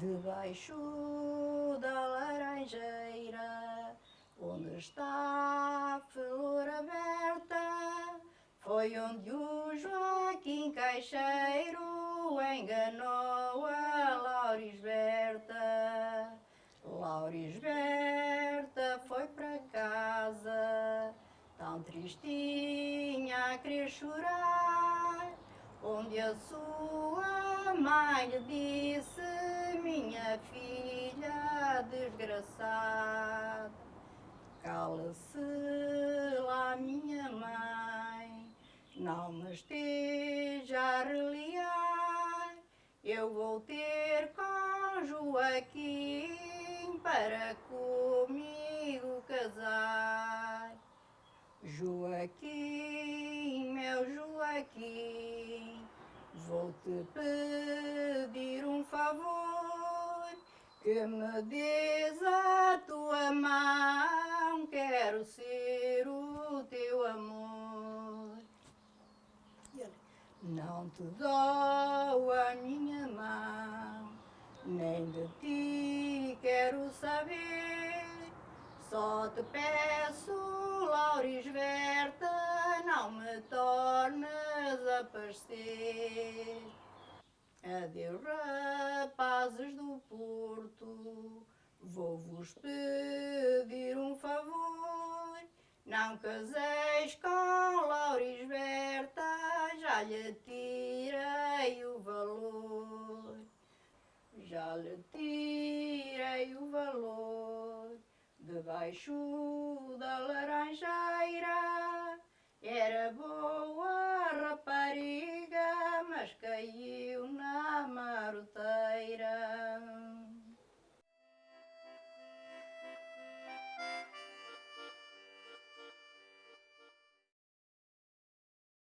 Debaixo da laranjeira, onde está a flor aberta, foi onde o Joaquim Caixeiro enganou a Laurisberta. Laurisberta foi para casa, tão tristinha a querer chorar, onde a sua mãe lhe disse, minha filha desgraçada, cala-se lá minha mãe, não me esteja a reliar, eu vou ter com Joaquim para comigo casar. Joaquim, meu Joaquim, vou-te pedir um favor, que me des a tua mão, quero ser o teu amor. Não te dou a minha mão, nem de ti quero saber. Só te peço, Laurisberta, não me tornes a parecer. Adeus, rapazes do Porto, vou-vos pedir um favor. Não caseis com Laurisberta, já lhe tirei o valor. Já lhe tirei o valor debaixo da laranjeira.